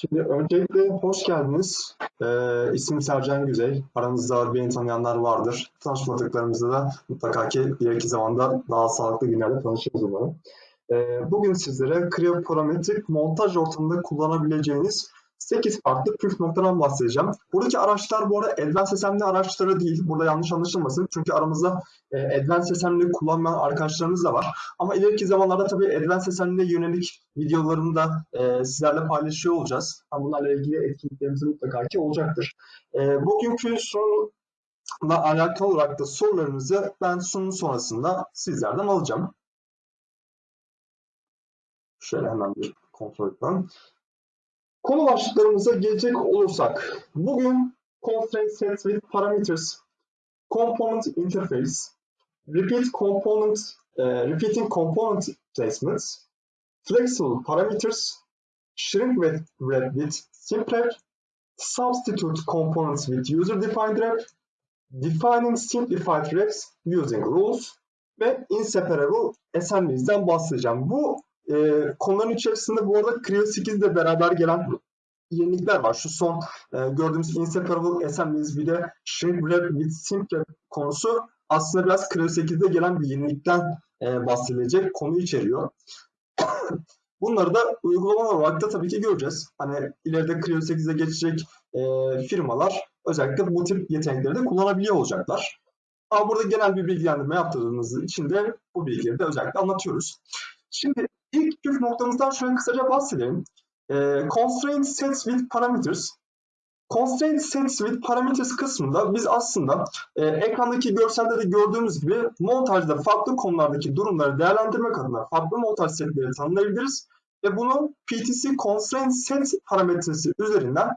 Şimdi öncelikle hoş geldiniz. Ee, ismim Sercan Güzel. Aranızda beni tanıyanlar vardır. Tanışmadıklarımızda da mutlaka ki ileriki zamanda daha sağlıklı günlerde tanışırız umarım. Ee, bugün sizlere krioparametrik montaj ortamında kullanabileceğiniz 8 farklı püf noktadan bahsedeceğim. Buradaki araçlar bu arada Advanced SMD araçları değil. Burada yanlış anlaşılmasın. Çünkü aramızda e, Advanced SMD kullanmayan arkadaşlarımız da var. Ama ileriki zamanlarda tabii Advanced SMD'ye yönelik videolarını da e, sizlerle paylaşıyor olacağız. Bunlarla ilgili etkinliklerimiz mutlaka ki olacaktır. E, bugünkü sunumla alakalı olarak da sorularınızı ben sunum sonrasında sizlerden alacağım. Şöyle hemen bir kontrol edelim. Konu başlıklarımıza gelecek olursak, bugün Constraint Sets with Parameters, Component Interface, Repeat Component, uh, Repeating Component Placements, Flexible Parameters, Shrink Wrap with Simpler, Substitute Components with User-Defined Wrap, Defining Simplified Wraps Using Rules ve Inseparable Assemblies'den bahsedeceğim. Bu e, konuların içerisinde bu arada Creo 8 ile beraber gelen yenilikler var. Şu son e, gördüğümüz Inseparable Assemblies bir de Shrink Wrap with Simple konusu aslında biraz Creo 8'de gelen bir yenilikten e, bahsedilecek konu içeriyor. Bunları da uygulama olarak da tabii ki göreceğiz. Hani ileride Creo 8'e geçecek e, firmalar özellikle bu tip yetenekleri de kullanabiliyor olacaklar. Ama burada genel bir bilgilendirme yaptığımız için de bu bilgileri de özellikle anlatıyoruz. Şimdi püf noktamızdan şöyle kısaca bahsedelim. E, constraint sets with parameters. Constraint sets with parameters kısmında biz aslında e, ekrandaki görselde de gördüğümüz gibi montajda farklı konulardaki durumları değerlendirmek adına farklı montaj setleri tanımlayabiliriz ve bunu PTC constraint set parametresi üzerinden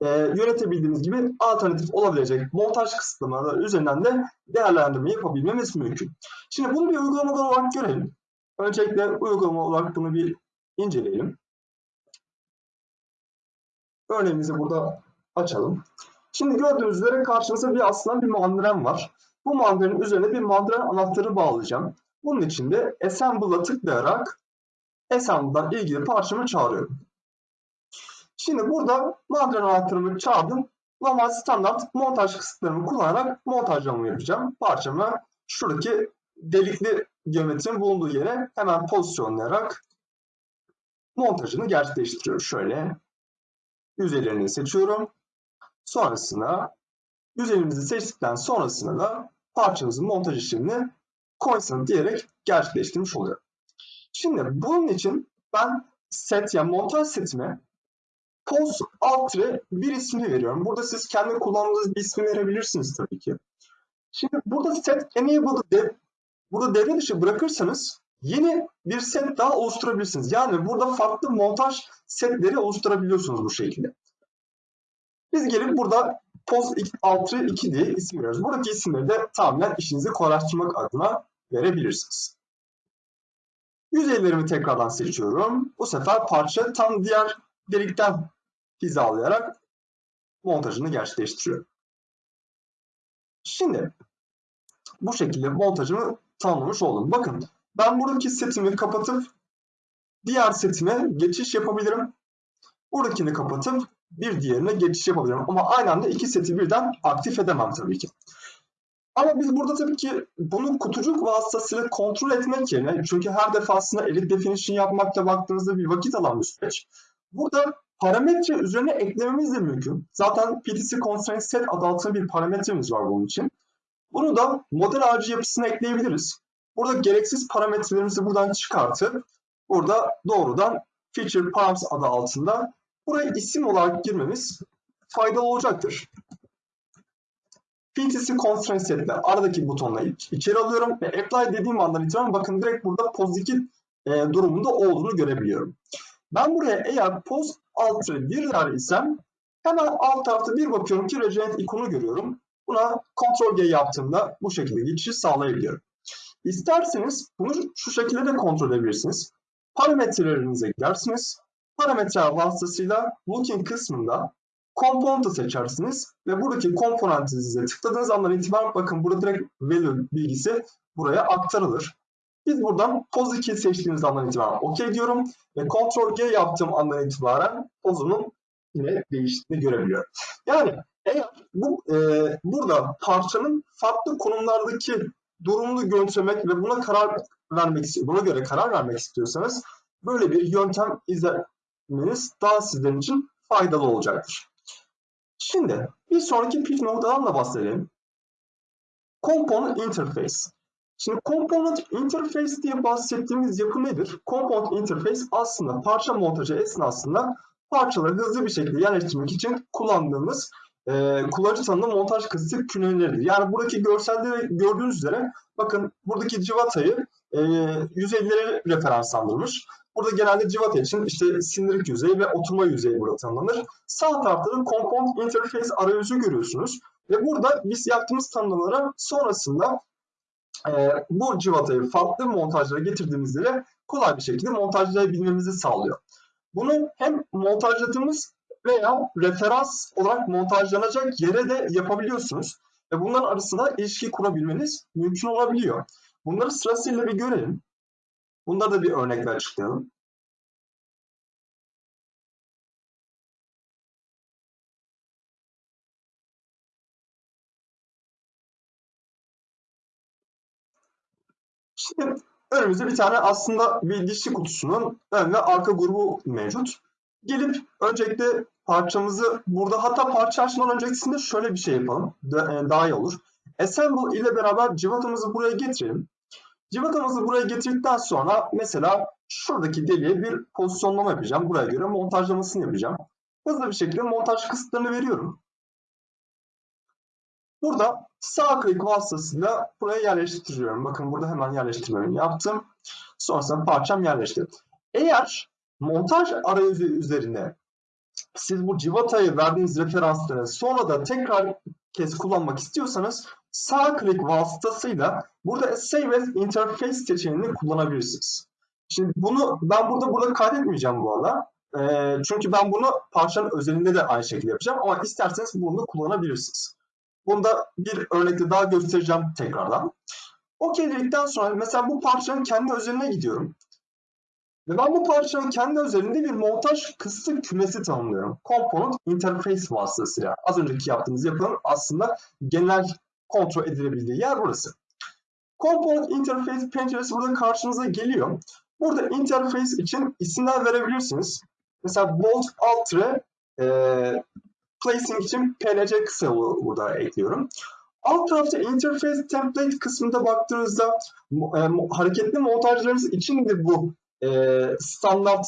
e, yönetebildiğimiz gibi alternatif olabilecek montaj kısıtlamaları üzerinden de değerlendirme yapabilmemiz mümkün. Şimdi bunu bir uygulama olarak görelim. Öncelikle uygulama olarak bunu bir inceleyelim. Örneğimizi burada açalım. Şimdi gördüğünüz üzere karşımızda bir aslında bir mandren var. Bu mandrenin üzerine bir mandren anahtarı bağlayacağım. Bunun için de Assemble'a tıklayarak Assemble'dan ilgili parçamı çağırıyorum. Şimdi burada mandren anahtarımı çağırdım. Normal standart montaj kısıtlarını kullanarak montajlamamı yapacağım. Parçamı şuradaki delikli geometrinin bulunduğu yere hemen pozisyonlayarak montajını gerçekleştiriyorum. Şöyle yüzeylerini seçiyorum. Sonrasında yüzeyimizi seçtikten sonrasında da parçamızın montaj işlemini Constant diyerek gerçekleştirmiş oluyorum. Şimdi bunun için ben set yani montaj setime post altre bir ismini veriyorum. Burada siz kendi kullandığınız bir ismi verebilirsiniz tabii ki. Şimdi burada set enable dev, burada devre dışı bırakırsanız yeni bir set daha oluşturabilirsiniz. Yani burada farklı montaj setleri oluşturabiliyorsunuz bu şekilde. Biz gelip burada post altre 2 diye isim veriyoruz. Buradaki isimleri de tamamen işinizi kolaylaştırmak adına verebilirsiniz. Yüzeylerimi tekrardan seçiyorum. Bu sefer parça tam diğer delikten hizalayarak montajını gerçekleştiriyorum. Şimdi bu şekilde montajımı tamamlamış oldum. Bakın ben buradaki setimi kapatıp diğer setime geçiş yapabilirim. Buradakini kapatıp bir diğerine geçiş yapabilirim. Ama aynı anda iki seti birden aktif edemem tabii ki. Ama biz burada tabii ki bunu kutucuk vasıtasıyla kontrol etmek yerine çünkü her defasında edit definition yapmakta baktığınızda bir vakit alan bir süreç. Burada parametre üzerine eklememiz de mümkün. Zaten PTC Constraint Set adı altında bir parametremiz var bunun için. Bunu da model ağacı yapısına ekleyebiliriz. Burada gereksiz parametrelerimizi buradan çıkartıp burada doğrudan Feature Params adı altında buraya isim olarak girmemiz faydalı olacaktır. PTC Constraint Set'le aradaki butonla içeri alıyorum ve Apply dediğim andan itibaren bakın direkt burada pozitif e, durumunda olduğunu görebiliyorum. Ben buraya eğer post alt 1 isem hemen alt tarafta bir bakıyorum ki Regenerate ikonu görüyorum. Buna Ctrl G yaptığımda bu şekilde geçişi sağlayabiliyorum. İsterseniz bunu şu şekilde de kontrol edebilirsiniz. Parametrelerinize gidersiniz. Parametreler vasıtasıyla Looking kısmında Component'ı seçersiniz ve buradaki komponentinize tıkladığınız andan itibaren bakın burada direkt value bilgisi buraya aktarılır. Biz buradan poz 2 seçtiğimiz andan itibaren OK diyorum ve Ctrl G yaptığım andan itibaren pozumun yine değiştiğini görebiliyorum. Yani eğer bu e, burada parçanın farklı konumlardaki durumunu gözlemek ve buna karar vermek buna göre karar vermek istiyorsanız böyle bir yöntem izlemeniz daha sizin için faydalı olacaktır. Şimdi bir sonraki püf noktadan da bahsedelim. Component Interface. Şimdi Component Interface diye bahsettiğimiz yapı nedir? Component Interface aslında parça montajı esnasında parçaları hızlı bir şekilde yerleştirmek için kullandığımız e, kullanıcı tanımlı montaj kısıtlı küneleridir. Yani buradaki görselde gördüğünüz üzere bakın buradaki civatayı e, yüzeylere referanslandırmış. Burada genelde civata için işte sindirik yüzey ve oturma yüzeyi burada tanımlanır. Sağ tarafta da Component Interface arayüzü görüyorsunuz. Ve burada biz yaptığımız tanımlamalara sonrasında e, bu civatayı farklı montajlara getirdiğimizde de kolay bir şekilde montajlayabilmemizi sağlıyor. Bunu hem montajladığımız veya referans olarak montajlanacak yere de yapabiliyorsunuz. Ve bunların arasında ilişki kurabilmeniz mümkün olabiliyor. Bunları sırasıyla bir görelim. Bunları da bir örnekle açıklayalım. Şimdi önümüzde bir tane aslında bir dişli kutusunun ön ve arka grubu mevcut. Gelip öncelikle parçamızı burada hatta parça açmadan öncesinde şöyle bir şey yapalım. E, daha iyi olur. Assemble ile beraber civatamızı buraya getirelim. Civatamızı buraya getirdikten sonra mesela şuradaki deliğe bir pozisyonlama yapacağım. Buraya göre montajlamasını yapacağım. Hızlı bir şekilde montaj kısıtlarını veriyorum. Burada sağ klik vasıtasıyla buraya yerleştiriyorum. Bakın burada hemen yerleştirmemi yaptım. Sonrasında parçam yerleşti. Eğer montaj arayüzü üzerine siz bu civatayı verdiğiniz referansları sonra da tekrar kez kullanmak istiyorsanız sağ klik vasıtasıyla burada Save as Interface seçeneğini kullanabilirsiniz. Şimdi bunu ben burada burada kaydetmeyeceğim bu arada. E, çünkü ben bunu parçanın özelinde de aynı şekilde yapacağım ama isterseniz bunu kullanabilirsiniz. Bunda bir örnekte daha göstereceğim tekrardan. OK dedikten sonra mesela bu parçanın kendi özeline gidiyorum. Ve ben bu parçanın kendi özelinde bir montaj kısıtlı kümesi tanımlıyorum. Component Interface vasıtasıyla. Az önceki yaptığımız yapının aslında genel kontrol edilebildiği yer burası. Component Interface penceresi burada karşınıza geliyor. Burada interface için isimler verebilirsiniz. Mesela bold altre e, placing için plc kısa burada ekliyorum. Alt tarafta interface template kısmında baktığınızda e, hareketli montajlarınız için de bu e, standart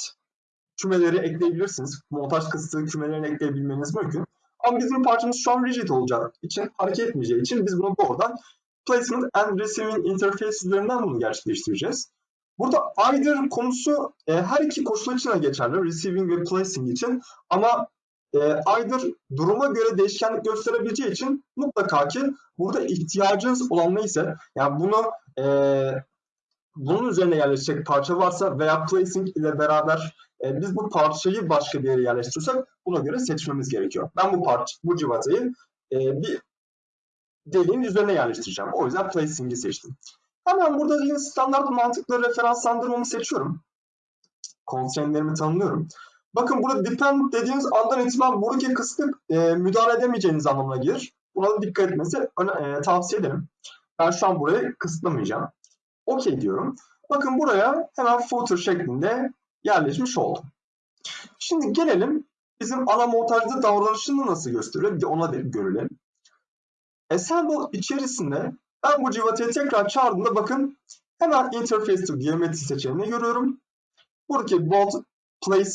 kümeleri ekleyebilirsiniz. Montaj kısıtlı kümelerini ekleyebilmeniz mümkün. Ama bizim parçamız şu an rigid olacak için, hareket etmeyeceği için biz bunu doğrudan placement and receiving interface üzerinden bunu gerçekleştireceğiz. Burada either konusu e, her iki koşul için de geçerli. Receiving ve placing için. Ama e, either duruma göre değişkenlik gösterebileceği için mutlaka ki burada ihtiyacınız olan neyse yani bunu e, bunun üzerine yerleşecek parça varsa veya placing ile beraber e, biz bu parçayı başka bir yere yerleştiriyorsak buna göre seçmemiz gerekiyor. Ben bu parça, bu civatayı e, bir deliğin üzerine yerleştireceğim. O yüzden placing'i seçtim. Hemen burada yine standart mantıklı referanslandırmamı seçiyorum. Constraint'lerimi tanımlıyorum. Bakın burada depend dediğiniz andan itibaren buradaki kısmı e, müdahale edemeyeceğiniz anlamına gelir. Buna da dikkat etmenizi e, tavsiye ederim. Ben şu an burayı kısıtlamayacağım. OK diyorum. Bakın buraya hemen footer şeklinde yerleşmiş oldu. Şimdi gelelim bizim ana montajda davranışını nasıl gösteriyor bir de ona da görelim. Assemble içerisinde ben bu civatayı tekrar çağırdığımda bakın hemen Interface to Geometry seçeneğini görüyorum. Buradaki Bold Place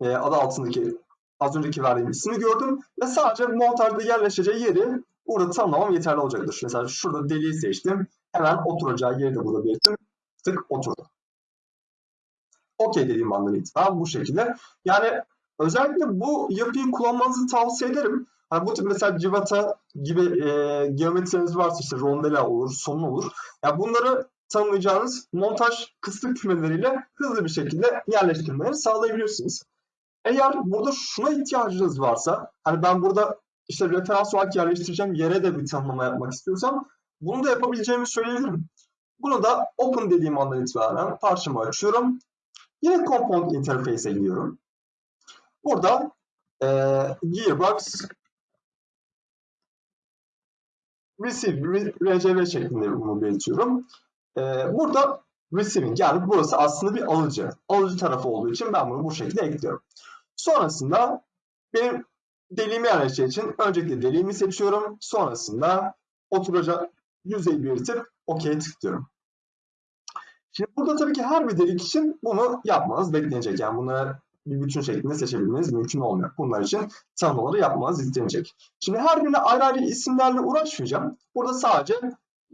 e, adı altındaki az önceki verdiğim ismi gördüm ve sadece montajda yerleşeceği yeri burada tanımlamam yeterli olacaktır. Mesela şurada deliği seçtim. Hemen oturacağı yeri de burada belirttim. Tık oturdu. OK dediğim andan itibaren bu şekilde. Yani özellikle bu yapıyı kullanmanızı tavsiye ederim. Yani bu tip mesela civata gibi e, geometriniz varsa işte rondela olur, sonun olur. Yani bunları tanımlayacağınız montaj kısıtlı kümeleriyle hızlı bir şekilde yerleştirmeyi sağlayabilirsiniz. Eğer burada şuna ihtiyacınız varsa, hani ben burada işte referans olarak yerleştireceğim yere de bir tanımlama yapmak istiyorsam bunu da yapabileceğimi söyleyebilirim. Bunu da open dediğim andan itibaren parçamı açıyorum. Yine component interface'e gidiyorum. Burada e, gearbox receive, RCV şeklinde bunu belirtiyorum. E, burada receiving yani burası aslında bir alıcı. Alıcı tarafı olduğu için ben bunu bu şekilde ekliyorum. Sonrasında benim deliğimi yerleşeceği için öncelikle deliğimi seçiyorum. Sonrasında oturacak yüzey belirtip OK'ye tıklıyorum. Şimdi burada tabii ki her bir delik için bunu yapmanız beklenecek. Yani bunları bir bütün şeklinde seçebilmeniz mümkün olmuyor. Bunlar için tanımları yapmanız istenecek. Şimdi her birine ayrı ayrı isimlerle uğraşmayacağım. Burada sadece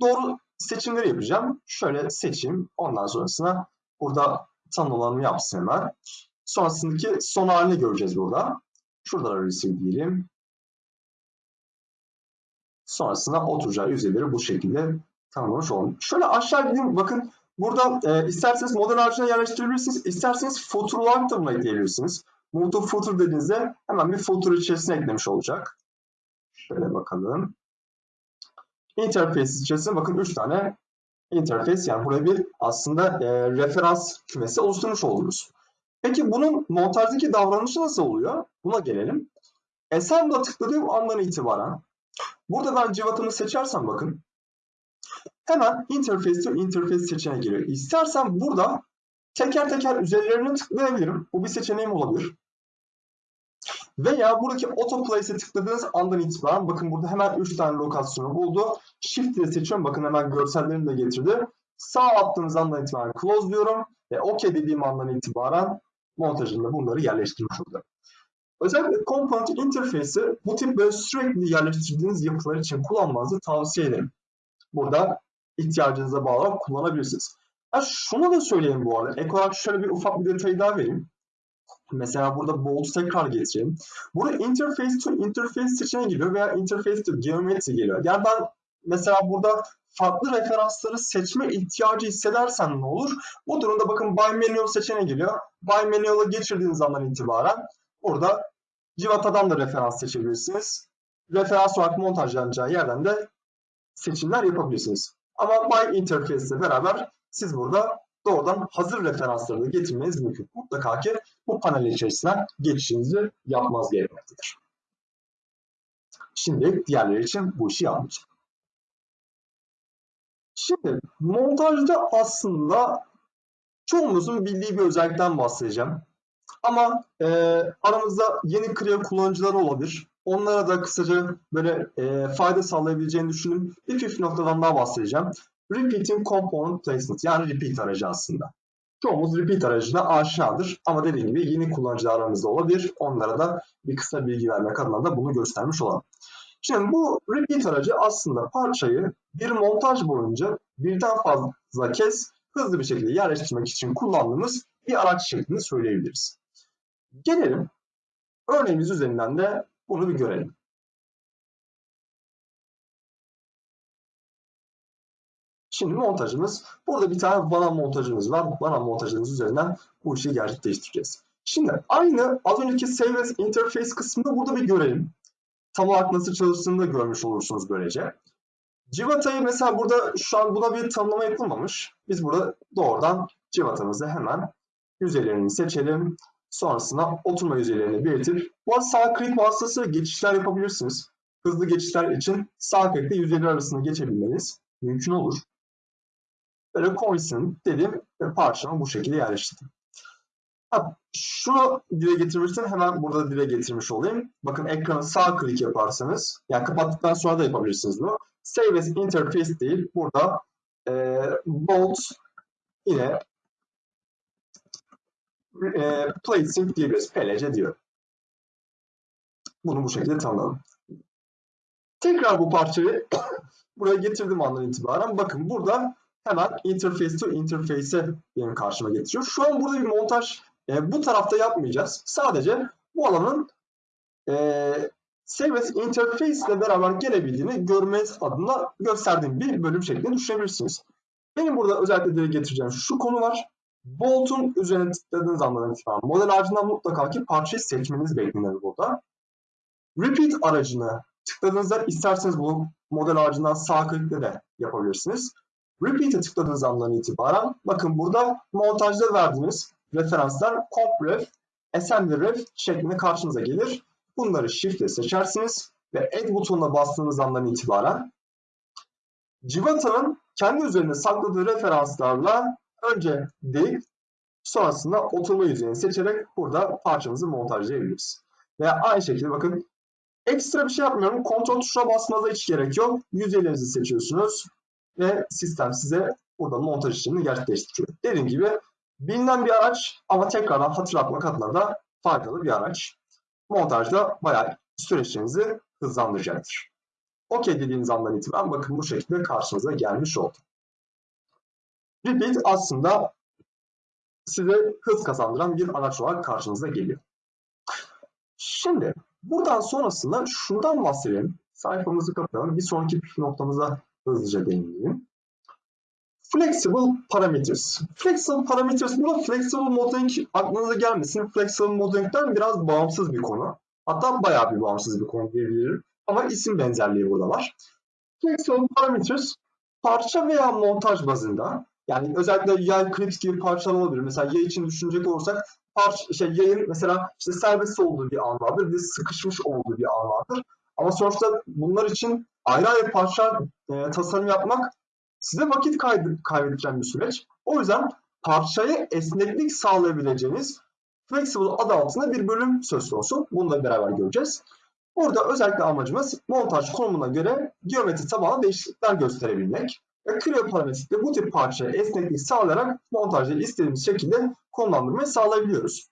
doğru seçimleri yapacağım. Şöyle seçeyim. Ondan sonrasında burada tanımlarımı yapsın hemen. Sonrasındaki son halini göreceğiz burada. Şurada da receive diyelim. Sonrasında oturacağı yüzeyleri bu şekilde tanımlamış olalım. Şöyle aşağı gideyim. Bakın burada e, isterseniz model harcına yerleştirebilirsiniz. İsterseniz footer olarak da bunu ekleyebilirsiniz. Move footer dediğinizde hemen bir footer içerisine eklemiş olacak. Şöyle bakalım. Interface içerisinde bakın 3 tane interface yani buraya bir aslında e, referans kümesi oluşturmuş oldunuz. Peki bunun montajdaki davranışı nasıl oluyor? Buna gelelim. Assemble'a tıkladığım andan itibaren burada ben civatımı seçersem bakın hemen interface to interface seçeneği geliyor. İstersen burada teker teker üzerlerine tıklayabilirim. Bu bir seçeneğim olabilir. Veya buradaki autoplace'e tıkladığınız andan itibaren bakın burada hemen 3 tane lokasyonu buldu. Shift ile seçiyorum. Bakın hemen görsellerini de getirdi. Sağ attığınız andan itibaren close diyorum. Ve OK dediğim andan itibaren montajında bunları yerleştirmiş olacak. Özellikle Component Interface'i bu tip böyle sürekli yerleştirdiğiniz yapılar için kullanmanızı tavsiye ederim. Burada ihtiyacınıza bağlı kullanabilirsiniz. Ha, şunu da söyleyeyim bu arada. Ek olarak şöyle bir ufak bir detay daha vereyim. Mesela burada bold tekrar getireyim. Burada interface to interface seçeneği geliyor veya interface to geometry geliyor. Yani ben mesela burada farklı referansları seçme ihtiyacı hissedersen ne olur? Bu durumda bakın By Manual seçeneği geliyor. By Manual'a geçirdiğiniz andan itibaren burada Civata'dan da referans seçebilirsiniz. Referans olarak montajlanacağı yerden de seçimler yapabilirsiniz. Ama By Interface ile beraber siz burada doğrudan hazır referansları da getirmeniz mümkün. Mutlaka ki bu panel içerisinden geçişinizi yapmaz gerekmektedir. Şimdi diğerleri için bu işi yapmayacağım. Şimdi montajda aslında çoğumuzun bildiği bir özellikten bahsedeceğim. Ama e, aramızda yeni Creo kullanıcıları olabilir. Onlara da kısaca böyle e, fayda sağlayabileceğini düşündüğüm bir püf noktadan daha bahsedeceğim. Repeating Component Placement yani repeat aracı aslında. Çoğumuz repeat aracına aşinadır ama dediğim gibi yeni kullanıcılar aramızda olabilir. Onlara da bir kısa bilgi vermek adına da bunu göstermiş olalım. Şimdi bu repeat aracı aslında parçayı bir montaj boyunca birden fazla kez hızlı bir şekilde yerleştirmek için kullandığımız bir araç şeklinde söyleyebiliriz. Gelelim örneğimiz üzerinden de bunu bir görelim. Şimdi montajımız, burada bir tane vana montajımız var. Vana montajımız üzerinden bu işi gerçekleştireceğiz. Şimdi aynı az önceki Save Interface kısmını burada bir görelim. Tam olarak nasıl çalıştığını da görmüş olursunuz böylece. Civata'yı mesela burada şu an buna bir tanımlama yapılmamış. Biz burada doğrudan civatamızı hemen yüzeylerini seçelim. Sonrasında oturma yüzeylerini belirtip bu arada sağ klik vasıtasıyla geçişler yapabilirsiniz. Hızlı geçişler için sağ klikle yüzeyler arasında geçebilmeniz mümkün olur. Böyle coincident dediğim parçamı bu şekilde yerleştirdim. Ha, şunu dile getirmiştim. Hemen burada dile getirmiş olayım. Bakın ekranı sağ klik yaparsanız, yani kapattıktan sonra da yapabilirsiniz bunu. Save as interface değil. Burada e, bolt yine e, placing diyebiliriz. PLC diyor. Bunu bu şekilde tanımladım. Tekrar bu parçayı buraya getirdim andan itibaren. Bakın burada hemen interface to interface'e benim karşıma getiriyor. Şu an burada bir montaj e, bu tarafta yapmayacağız. Sadece bu alanın e, Service Interface ile beraber gelebildiğini görmeniz adına gösterdiğim bir bölüm şeklinde düşünebilirsiniz. Benim burada özellikle getireceğim şu konu var. Bolt'un üzerine tıkladığınız andan itibaren model ağacından mutlaka ki parçayı seçmeniz beklenir burada. Repeat aracını tıkladığınızda isterseniz bunu model ağacından sağ klikle de yapabilirsiniz. Repeat'e tıkladığınız andan itibaren bakın burada montajda verdiğiniz referanslar compref, assembly ref şeklinde karşınıza gelir. bunları shift seçersiniz ve add butonuna bastığınız andan itibaren Civata'nın kendi üzerinde sakladığı referanslarla önce değil sonrasında oturma yüzeyini seçerek burada parçamızı montajlayabiliriz. Veya aynı şekilde bakın ekstra bir şey yapmıyorum. Kontrol tuşuna basmanıza hiç gerek yok. Yüzeylerinizi seçiyorsunuz ve sistem size burada montaj işlemini gerçekleştiriyor. Dediğim gibi bilinen bir araç ama tekrardan hatırlatmak adına da faydalı bir araç. Montajda bayağı süreçlerinizi hızlandıracaktır. OK dediğiniz andan itibaren bakın bu şekilde karşınıza gelmiş oldu. Repeat aslında size hız kazandıran bir araç olarak karşınıza geliyor. Şimdi buradan sonrasında şundan bahsedelim. Sayfamızı kapayalım. Bir sonraki noktamıza hızlıca değineyim. Flexible parameters. Flexible parameters, burada flexible modeling aklınıza gelmesin. Flexible modeling'den biraz bağımsız bir konu. Hatta bayağı bir bağımsız bir konu diyebilirim. Ama isim benzerliği burada var. Flexible parameters parça veya montaj bazında yani özellikle yay clips gibi parçalar olabilir. Mesela yay için düşünecek olursak parça, şey, yayın mesela işte serbest olduğu bir an vardır. Bir sıkışmış olduğu bir an vardır. Ama sonuçta bunlar için ayrı ayrı parça e, tasarım yapmak size vakit kaybedeceğim bir süreç. O yüzden parçaya esneklik sağlayabileceğiniz Flexible adı altında bir bölüm söz konusu. Bunu da beraber göreceğiz. Burada özellikle amacımız montaj konumuna göre geometri tabanlı değişiklikler gösterebilmek. Ve Creo parametrikle bu tip parçaya esneklik sağlayarak montajları istediğimiz şekilde konumlandırmayı sağlayabiliyoruz.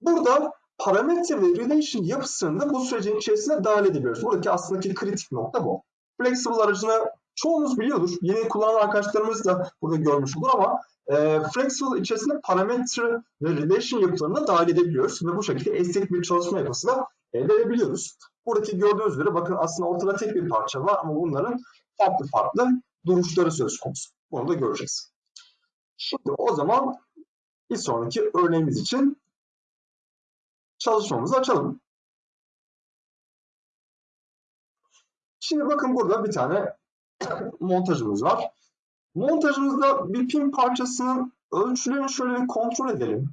Burada parametre ve relation yapısını da bu sürecin içerisine dahil edebiliyoruz. Buradaki aslında kritik nokta bu. Flexible aracını çoğunuz biliyordur. Yeni kullanan arkadaşlarımız da burada görmüş olur ama e, Flexible içerisinde parametre ve relation yapılarını da dahil edebiliyoruz. Ve bu şekilde esnek bir çalışma yapısı da elde edebiliyoruz. Buradaki gördüğünüz üzere bakın aslında ortada tek bir parça var ama bunların farklı farklı duruşları söz konusu. Bunu da göreceğiz. Şimdi o zaman bir sonraki örneğimiz için çalışmamızı açalım. Şimdi bakın burada bir tane montajımız var. Montajımızda bir pin parçasının ölçülerini şöyle bir kontrol edelim.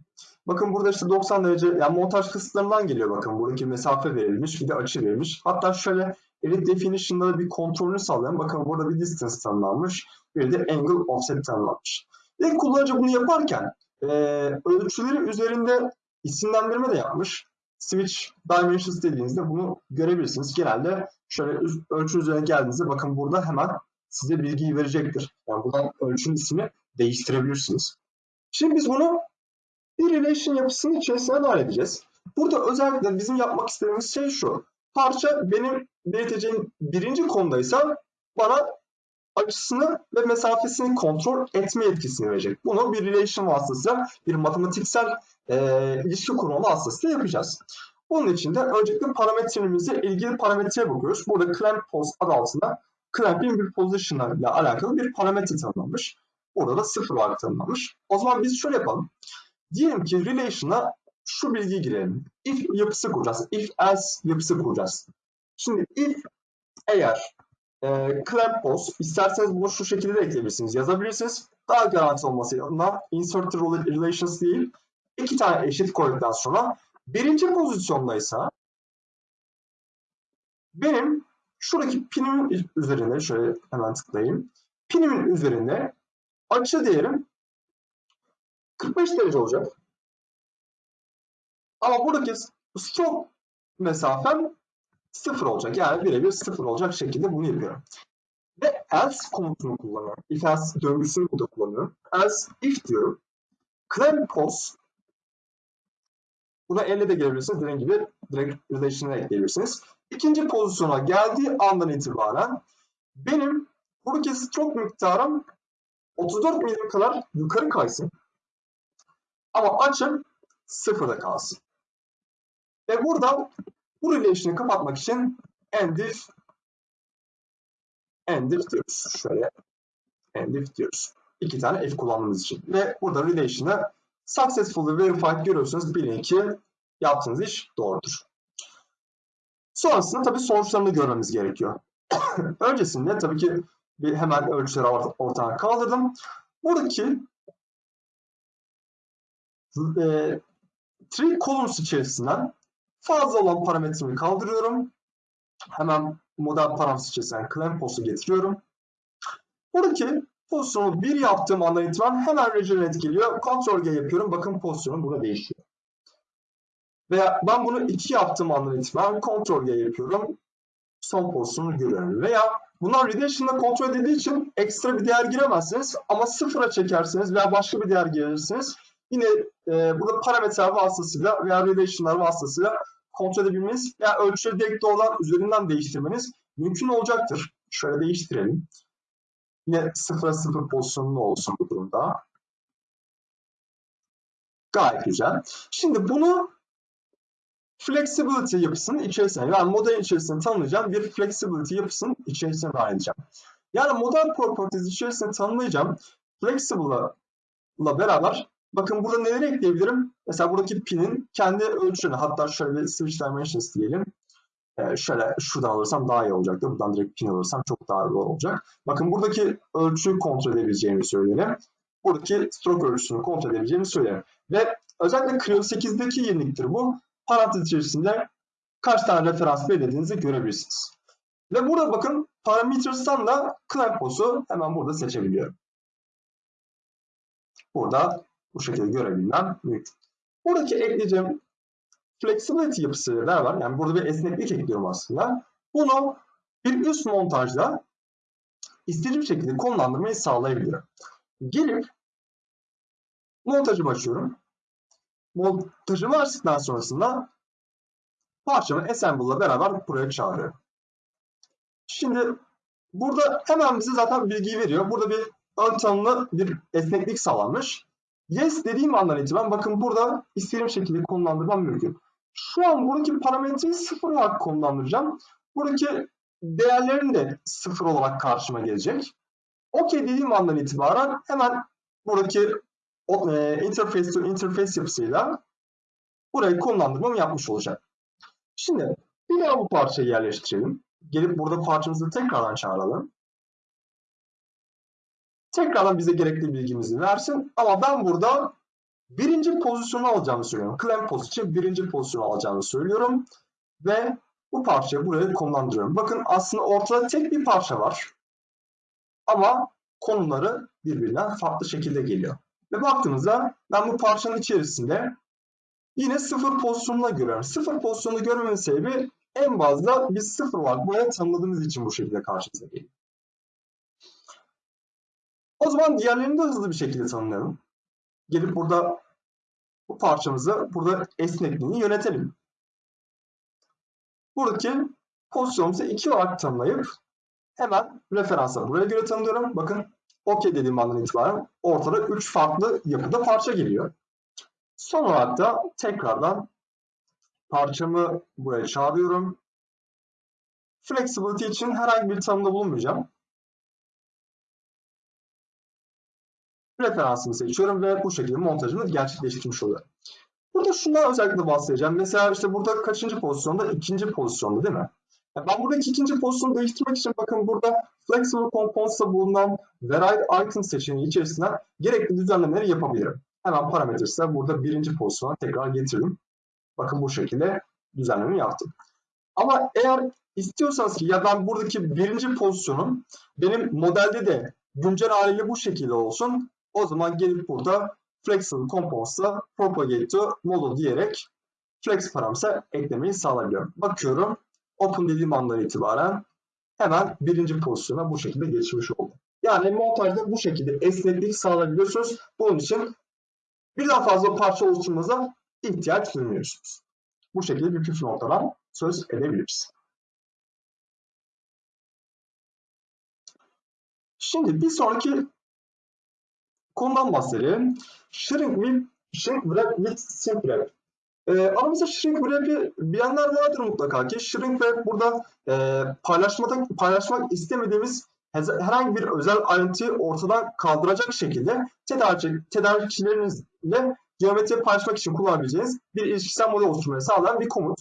Bakın burada işte 90 derece yani montaj kısıtlarından geliyor bakın. Buradaki mesafe verilmiş bir de açı verilmiş. Hatta şöyle edit definition'da bir kontrolünü sağlayan bakın burada bir distance tanımlanmış. Bir de angle offset tanımlanmış. Ve kullanıcı bunu yaparken e, ölçüleri üzerinde isimlendirme de yapmış. Switch Dimensions dediğinizde bunu görebilirsiniz. Genelde şöyle ölçü üzerine geldiğinizde bakın burada hemen size bilgiyi verecektir. Yani buradan ölçünün ismini değiştirebilirsiniz. Şimdi biz bunu bir relation yapısının içerisine dahil edeceğiz. Burada özellikle bizim yapmak istediğimiz şey şu. Parça benim belirteceğim birinci konudaysa bana açısını ve mesafesini kontrol etme yetkisini verecek. Bunu bir relation vasıtasıyla bir matematiksel e, ilişki kurma vasıtasıyla yapacağız. Bunun için de öncelikle parametremizle ilgili parametreye bakıyoruz. Burada clamp pose adı altında clamping bir position ile alakalı bir parametre tanımlanmış. Burada da sıfır olarak tanımlanmış. O zaman biz şöyle yapalım. Diyelim ki relation'a şu bilgiyi girelim. If yapısı kuracağız. If else yapısı kuracağız. Şimdi if eğer e, clamp pose isterseniz bunu şu şekilde de ekleyebilirsiniz. Yazabilirsiniz. Daha garanti olması adına insert relations değil. iki tane eşit koyduktan sonra birinci pozisyondaysa benim şuradaki pinimin üzerine şöyle hemen tıklayayım. Pinimin üzerinde açı değerim 45 derece olacak. Ama buradaki stroke mesafem sıfır olacak. Yani birebir sıfır olacak şekilde bunu yapıyorum. Ve else komutunu kullanıyorum. If else döngüsünü burada kullanıyorum. Else if diyorum. Clamp pos Buna elle de gelebilirsiniz. Dediğim gibi direkt relation'a ekleyebilirsiniz. İkinci pozisyona geldiği andan itibaren benim buradaki stroke miktarım 34 milim kadar yukarı kaysın. Ama açım sıfırda kalsın. Ve burada bu relation'ı kapatmak için endif endif diyoruz. Şöyle endif diyoruz. İki tane f kullandığımız için. Ve burada relation'ı successfully verified görüyorsunuz. Bilin ki yaptığınız iş doğrudur. Sonrasında tabii sonuçlarını görmemiz gerekiyor. Öncesinde tabii ki bir hemen ölçüleri ortadan kaldırdım. Buradaki e, three columns içerisinden Fazla olan parametremi kaldırıyorum. Hemen model parametresi içerisinden claim post'u getiriyorum. Buradaki pozisyonu 1 yaptığım andan itibaren hemen regenerate geliyor. Ctrl G yapıyorum. Bakın pozisyonum burada değişiyor. Veya ben bunu 2 yaptığım andan itibaren Ctrl G yapıyorum. Son pozisyonu görüyorum. Veya bunlar Reduction'da kontrol edildiği için ekstra bir değer giremezsiniz. Ama sıfıra çekerseniz veya başka bir değer girirseniz yine e, burada parametreler vasıtasıyla veya Reduction'lar vasıtasıyla kontrol edebilmeniz veya ölçüleri direkt doğrudan üzerinden değiştirmeniz mümkün olacaktır. Şöyle değiştirelim. Yine sıfıra sıfır pozisyonlu olsun bu durumda. Gayet güzel. Şimdi bunu flexibility yapısının içerisine, yani model içerisinde tanımlayacağım bir flexibility yapısının içerisine dahil edeceğim. Yani model properties içerisinde tanımlayacağım flexible'la beraber bakın burada neleri ekleyebilirim? Mesela buradaki pinin kendi ölçülerini hatta şöyle switch dimensions diyelim. Ee, şöyle şuradan alırsam daha iyi olacaktır. Buradan direkt pin alırsam çok daha doğru olacak. Bakın buradaki ölçüyü kontrol edebileceğimi söyleyelim. Buradaki stroke ölçüsünü kontrol edebileceğimi söyleyelim. Ve özellikle Creo 8'deki yeniliktir bu. Parantez içerisinde kaç tane referans belirlediğinizi görebilirsiniz. Ve burada bakın parametres'tan da Clampos'u hemen burada seçebiliyorum. Burada bu şekilde görebilmem mümkün. Buradaki ekleyeceğim flexibility yapısıyla beraber yani burada bir esneklik ekliyorum aslında. Bunu bir üst montajda istediğim şekilde konumlandırmayı sağlayabiliyorum. Gelip montajımı açıyorum. Montajımı açtıktan sonrasında parçamı assemble'la beraber buraya çağırıyorum. Şimdi burada hemen bize zaten bilgiyi veriyor. Burada bir ön tanımlı bir esneklik sağlanmış. Yes dediğim andan itibaren bakın burada istediğim şekilde konumlandırmam mümkün. Şu an buradaki parametreyi sıfır olarak konumlandıracağım. Buradaki değerlerin de sıfır olarak karşıma gelecek. OK dediğim andan itibaren hemen buradaki e, interface to interface yapısıyla burayı konumlandırmamı yapmış olacak. Şimdi bir daha bu parçayı yerleştirelim. Gelip burada parçamızı tekrardan çağıralım. Tekrardan bize gerekli bilgimizi versin. Ama ben burada birinci pozisyonu alacağımı söylüyorum. Clamp pozisyonu birinci pozisyonu alacağımı söylüyorum. Ve bu parçayı buraya konumlandırıyorum. Bakın aslında ortada tek bir parça var. Ama konumları birbirinden farklı şekilde geliyor. Ve baktığımızda ben bu parçanın içerisinde yine sıfır pozisyonuna görüyorum. Sıfır pozisyonu görmemin sebebi en fazla biz sıfır olarak buraya tanımladığımız için bu şekilde karşımıza geliyor. O zaman diğerlerini de hızlı bir şekilde tanımlayalım. Gelip burada bu parçamızı burada esnekliğini yönetelim. Buradaki pozisyonumuzu iki olarak tanımlayıp hemen referansa buraya göre tanımlıyorum. Bakın OK dediğim andan itibaren ortada 3 farklı yapıda parça geliyor. Son olarak da tekrardan parçamı buraya çağırıyorum. Flexibility için herhangi bir tanımda bulunmayacağım. Referansımı seçiyorum ve bu şekilde montajımı gerçekleştirmiş oluyorum. Burada şundan özellikle bahsedeceğim. Mesela işte burada kaçıncı pozisyonda? İkinci pozisyonda değil mi? Yani ben buradaki ikinci pozisyonu değiştirmek için bakın burada Flexible Components'ta bulunan Varied Item seçeneği içerisinden gerekli düzenlemeleri yapabilirim. Hemen parametresine burada birinci pozisyona tekrar getirdim. Bakın bu şekilde düzenleme yaptım. Ama eğer istiyorsanız ki ya ben buradaki birinci pozisyonum benim modelde de güncel haliyle bu şekilde olsun. O zaman gelip burada Flexible Components'a Propagate to Model diyerek Flex parametre eklemeyi sağlayabiliyorum. Bakıyorum. Open dediğim andan itibaren hemen birinci pozisyona bu şekilde geçmiş oldu. Yani montajda bu şekilde esneklik sağlayabiliyorsunuz. Bunun için birden fazla parça oluşturmanıza ihtiyaç duymuyorsunuz. Bu şekilde bir püf noktadan söz edebiliriz. Şimdi bir sonraki konudan bahsedelim. Shrink with, shrink wrap with shrink wrap. Ee, aramızda shrink wrap'i bilenler vardır mutlaka ki. Shrink wrap burada e, paylaşmada, paylaşmak istemediğimiz herhangi bir özel ayrıntıyı ortadan kaldıracak şekilde tedarik, tedarikçilerinizle geometri paylaşmak için kullanabileceğiniz bir ilişkisel model oluşturmayı sağlayan bir komut.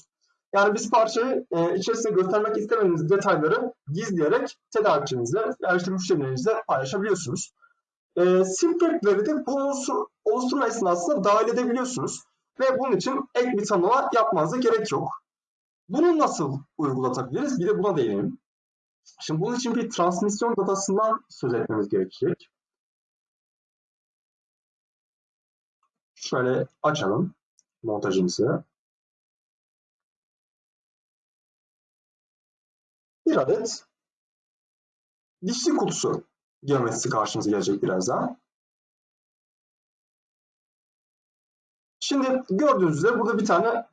Yani biz parçayı e, içerisinde göstermek istemediğiniz detayları gizleyerek tedarikçinizle veya işte müşterilerinizle paylaşabiliyorsunuz. E, Simplekleri de bu oluşturma esnasında dahil edebiliyorsunuz. Ve bunun için ek bir tanımlama yapmanıza gerek yok. Bunu nasıl uygulatabiliriz? Bir de buna değinelim. Şimdi bunun için bir transmisyon datasından söz etmemiz gerekecek. Şöyle açalım montajımızı. Bir adet dişli kutusu geometrisi karşımıza gelecek birazdan. Şimdi gördüğünüz üzere burada bir tane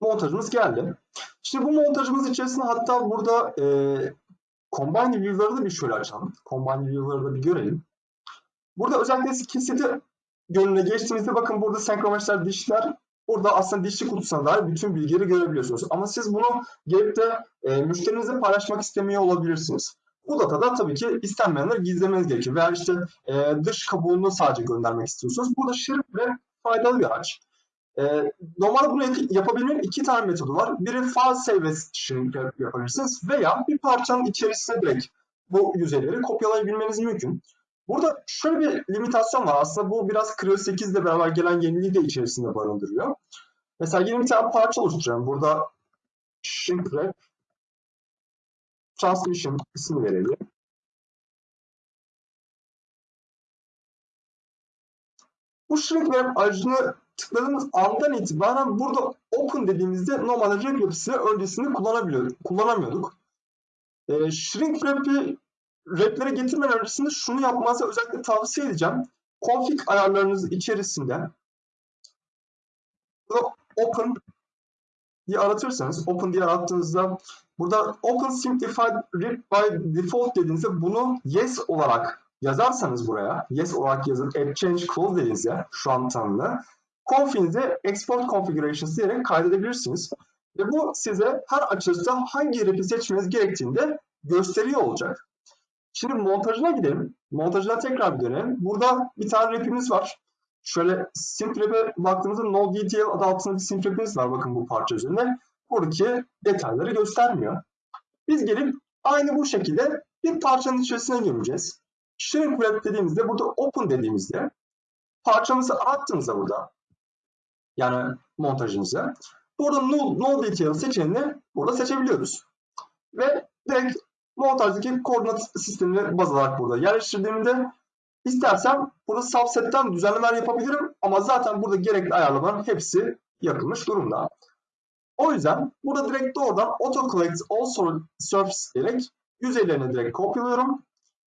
montajımız geldi. Şimdi bu montajımız içerisinde hatta burada e, Combine View'ları da bir şöyle açalım. Combine View'ları da bir görelim. Burada özellikle kesiti gönlüne geçtiğimizde bakın burada senkromeşler, dişler burada aslında dişli kutusuna dair bütün bilgileri görebiliyorsunuz. Ama siz bunu gelip de e, müşterinizle paylaşmak istemiyor olabilirsiniz. Bu datada tabii ki istenmeyenler gizlemeniz gerekiyor. Veya işte e, dış kabuğunu sadece göndermek istiyorsunuz. Burada şirk faydalı bir araç. E, normalde bunu yapabilmenin iki tane metodu var. Biri file save shrink yapabilirsiniz veya bir parçanın içerisine direkt bu yüzeyleri kopyalayabilmeniz mümkün. Burada şöyle bir limitasyon var. Aslında bu biraz Creo 8 ile beraber gelen yeniliği de içerisinde barındırıyor. Mesela yeni bir tane parça oluşturuyorum. Burada shrink wrap transmission ismi verelim. Bu shrink wrap aracını tıkladığımız andan itibaren burada open dediğimizde normalde wrap yapısını öncesinde kullanabiliyorduk, kullanamıyorduk. E, shrink wrap'i wraplere getirmeden öncesinde şunu yapmanızı özellikle tavsiye edeceğim. Config ayarlarınız içerisinde burada open diye aratırsanız, open diye arattığınızda burada open simplified read by default dediğinizde bunu yes olarak yazarsanız buraya, yes olarak yazıp add change clause dediğinizde şu an tanımlı, config'inize export configurations diyerek kaydedebilirsiniz. Ve bu size her açılışta hangi rap'i seçmeniz gerektiğini de gösteriyor olacak. Şimdi montajına gidelim. Montajına tekrar bir dönelim. Burada bir tane rap'imiz var. Şöyle simp rap'e baktığımızda no detail adı altında bir simp var bakın bu parça üzerinde. Buradaki detayları göstermiyor. Biz gelip aynı bu şekilde bir parçanın içerisine gireceğiz. Shrink wrap dediğimizde burada open dediğimizde parçamızı attığımızda burada yani montajımızı burada no, no detail seçeneğini burada seçebiliyoruz. Ve direkt montajdaki koordinat sistemini baz alarak burada yerleştirdiğimde istersem burada subset'ten düzenlemeler yapabilirim ama zaten burada gerekli ayarlamaların hepsi yapılmış durumda. O yüzden burada direkt doğrudan auto collect all surface diyerek yüzeylerine direkt kopyalıyorum.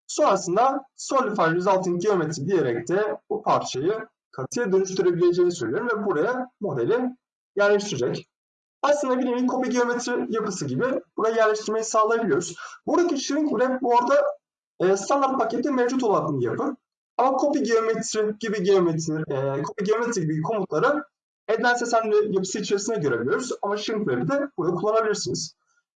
Sonrasında solidify resulting geometry diyerek de bu parçayı katıya dönüştürebileceğini söylüyorum ve buraya modeli yerleştirecek. Aslında bir nevi kopya geometri yapısı gibi buraya yerleştirmeyi sağlayabiliyoruz. Buradaki shrink wrap bu arada e, standart pakette mevcut olan bir yapı. Ama kopya geometri gibi geometri, e, kopya geometri gibi komutları Advanced Assembly yapısı içerisinde görebiliyoruz. Ama wrap'i de burada kullanabilirsiniz.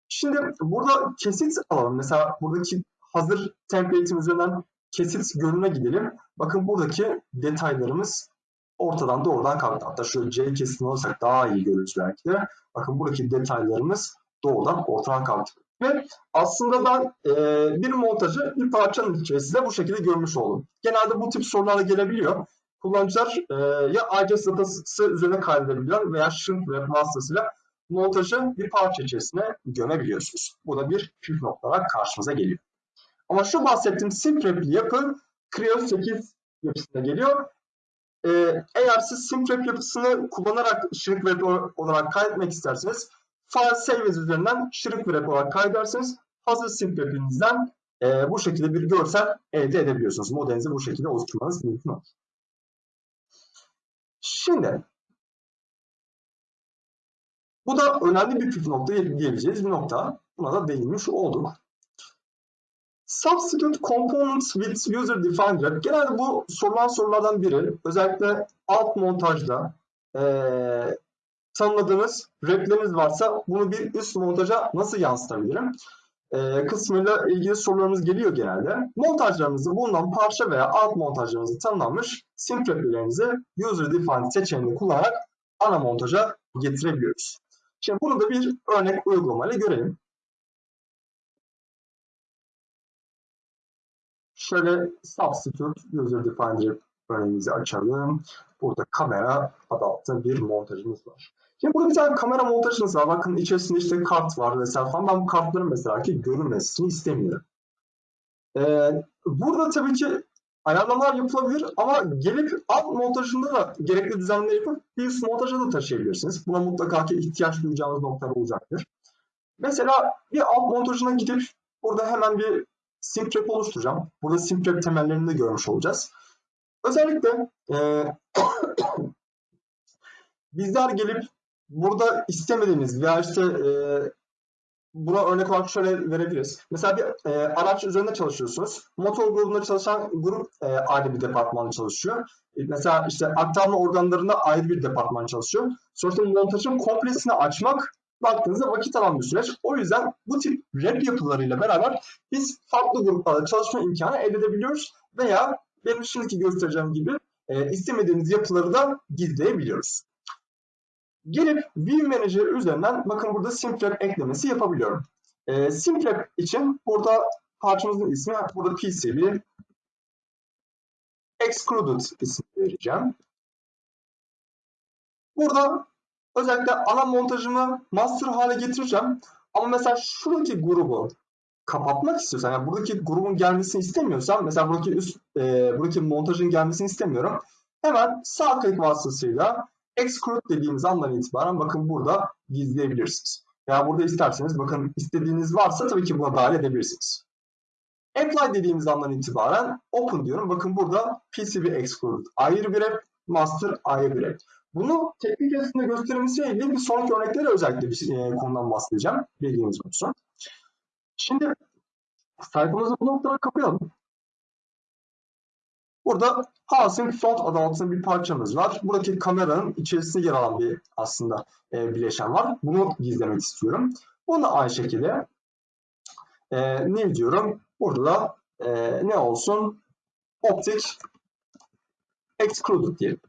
Şimdi burada kesit alalım. Mesela buradaki hazır template'in üzerinden kesit görününe gidelim. Bakın buradaki detaylarımız ortadan doğrudan kalktı. Hatta şöyle C kesitini alırsak daha iyi görürüz belki de. Bakın buradaki detaylarımız doğrudan ortadan kalktı. Ve aslında ben e, bir montajı bir parçanın içerisinde bu şekilde görmüş oldum. Genelde bu tip sorularla gelebiliyor. Kullanıcılar e, ya IGES datası üzerine kaydedebiliyor veya shrink web vasıtasıyla montajı bir parça içerisine gömebiliyorsunuz. Bu da bir püf nokta olarak karşımıza geliyor. Ama şu bahsettiğim simple yapı Creo 8 yapısına geliyor e, eğer siz simtrap yapısını kullanarak şirk web olarak kaydetmek isterseniz file saves üzerinden şirk web olarak kaydedersiniz. Hazır simtrap'inizden e, bu şekilde bir görsel elde edebiliyorsunuz. Modelinizi bu şekilde oluşturmanız mümkün olur. Şimdi bu da önemli bir püf nokta diyebileceğiz bir nokta. Buna da değinmiş olduk. Substitute components with user defined wrap. Genelde bu sorulan sorulardan biri. Özellikle alt montajda e, tanımladığınız wrap'leriniz varsa bunu bir üst montaja nasıl yansıtabilirim? E, kısmıyla ilgili sorularımız geliyor genelde. Montajlarımızı bulunan parça veya alt montajlarımızı tanımlanmış simp wrap'lerinizi user defined seçeneğini kullanarak ana montaja getirebiliyoruz. Şimdi bunu da bir örnek uygulamayla görelim. Şöyle substitute user defined örneğimizi açalım. burada kamera adı altında bir montajımız var. Şimdi burada bir tane kamera montajımız var. Bakın içerisinde işte kart var vesaire falan. Ben bu kartların mesela ki görünmesini istemiyorum. Ee, burada tabii ki ayarlamalar yapılabilir ama gelip alt montajında da gerekli düzenlemeleri yapıp bir montaja da taşıyabilirsiniz. Buna mutlaka ki ihtiyaç duyacağınız noktalar olacaktır. Mesela bir alt montajına gidip burada hemen bir simtrap oluşturacağım. Burada simtrap temellerini de görmüş olacağız. Özellikle e, bizler gelip burada istemediğimiz veya işte e, buna örnek olarak şöyle verebiliriz. Mesela bir e, araç üzerinde çalışıyorsunuz. Motor grubunda çalışan grup e, ayrı bir departmanda çalışıyor. E, mesela işte aktarma organlarında ayrı bir departman çalışıyor. Sonuçta montajın komplesini açmak baktığınızda vakit alan bir süreç. O yüzden bu tip rap yapılarıyla beraber biz farklı gruplarda çalışma imkanı elde edebiliyoruz veya benim şimdiki göstereceğim gibi e, istemediğimiz yapıları da gizleyebiliyoruz. Gelip View Manager üzerinden bakın burada Simplab eklemesi yapabiliyorum. E, Simplab için burada parçamızın ismi burada PCB Excluded ismi vereceğim. Burada özellikle ana montajımı master hale getireceğim. Ama mesela şuradaki grubu kapatmak istiyorsam, yani buradaki grubun gelmesini istemiyorsam, mesela buradaki üst, e, buradaki montajın gelmesini istemiyorum. Hemen sağ klik vasıtasıyla exclude dediğimiz andan itibaren bakın burada gizleyebilirsiniz. Ya burada isterseniz bakın istediğiniz varsa tabii ki buna dahil edebilirsiniz. Apply dediğimiz andan itibaren open diyorum. Bakın burada PCB exclude ayrı bir app, master ayrı bir app. Bunu teknik yazısında gösterilmesiyle ilgili bir sonraki örneklere özellikle bir e, konudan bahsedeceğim. Bilginiz olsun. Şimdi sayfamızı bu noktada kapayalım. Burada Housing Front adı altında bir parçamız var. Buradaki kameranın içerisinde yer alan bir aslında e, bileşen var. Bunu gizlemek istiyorum. Bunu aynı şekilde e, ne diyorum? Burada da e, ne olsun? Optic Excluded diyelim.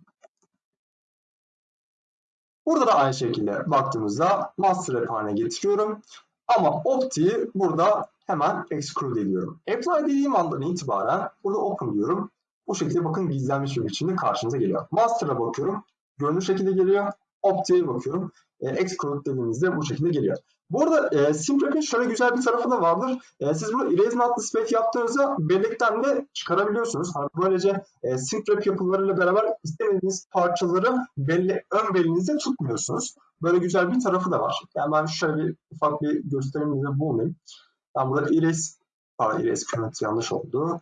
Burada da aynı şekilde baktığımızda master haline getiriyorum. Ama optiği burada hemen exclude ediyorum. Apply dediğim andan itibaren burada open diyorum. Bu şekilde bakın gizlenmiş bir biçimde karşınıza geliyor. Master'a bakıyorum. Görünür şekilde geliyor. Optiğe bakıyorum. E, exclude dediğimizde bu şekilde geliyor. Bu arada e, SimWrap'in şöyle güzel bir tarafı da vardır. E, siz bunu Erase Not Display yaptığınızda bellekten de çıkarabiliyorsunuz. Hani böylece e, SimWrap yapılarıyla beraber istemediğiniz parçaları belli, ön belinizde tutmuyorsunuz. Böyle güzel bir tarafı da var. Yani ben şöyle bir ufak bir gösterimde bulunayım. Ben burada Erase, pardon Erase Current yanlış oldu.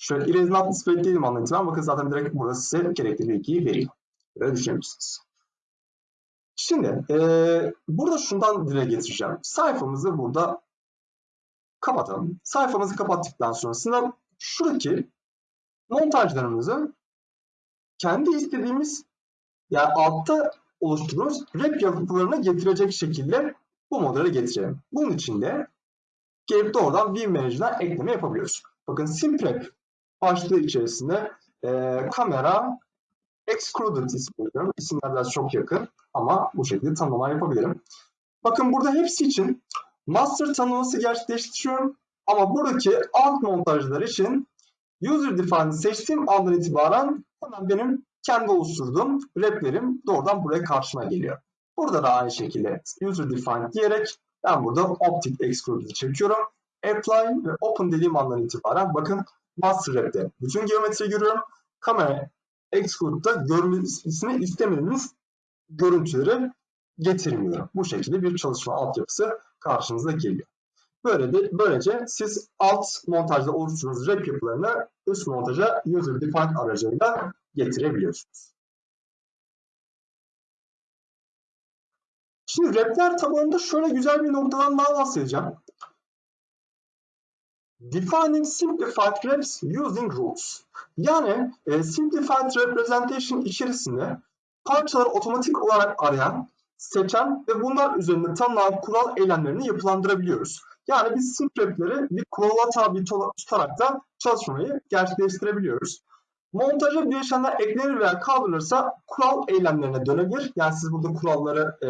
Şöyle Display dediğim andan itibaren bakın zaten direkt burada size gerekli bilgiyi veriyor. Böyle düşünebilirsiniz. Şimdi e, burada şundan dile getireceğim. Sayfamızı burada kapatalım. Sayfamızı kapattıktan sonrasında şuradaki montajlarımızı kendi istediğimiz yani altta oluşturduğumuz rap yapılarına getirecek şekilde bu modele getirelim. Bunun için de gelip doğrudan View Manager'dan ekleme yapabiliyoruz. Bakın Simprep başlığı içerisinde e, kamera excluded ismi. İsimler biraz çok yakın ama bu şekilde tanımlama yapabilirim. Bakın burada hepsi için master tanımlaması gerçekleştiriyorum. Ama buradaki alt montajlar için user defined seçtiğim andan itibaren hemen benim kendi oluşturduğum replerim doğrudan buraya karşıma geliyor. Burada da aynı şekilde user defined diyerek ben burada optic exclude'u çekiyorum. Apply ve open dediğim andan itibaren bakın master rep'te bütün geometri görüyorum. Kamera exclude'da görmesini istemediğiniz görüntüleri getirmiyor. Bu şekilde bir çalışma altyapısı karşınıza geliyor. Böyle de, böylece siz alt montajda oluşturduğunuz rap yapılarını üst montaja user defined aracılığıyla getirebiliyorsunuz. Şimdi rapler tabanında şöyle güzel bir noktadan daha bahsedeceğim. Defining simplified reps using rules. Yani e, simplified representation içerisinde parçaları otomatik olarak arayan, seçen ve bunlar üzerinde tanımlanan kural eylemlerini yapılandırabiliyoruz. Yani biz simprepleri bir kurala tabi tutarak da çalışmayı gerçekleştirebiliyoruz. Montaja bileşenler eklenir veya kaldırılırsa kural eylemlerine dönebilir. Yani siz burada kuralları e,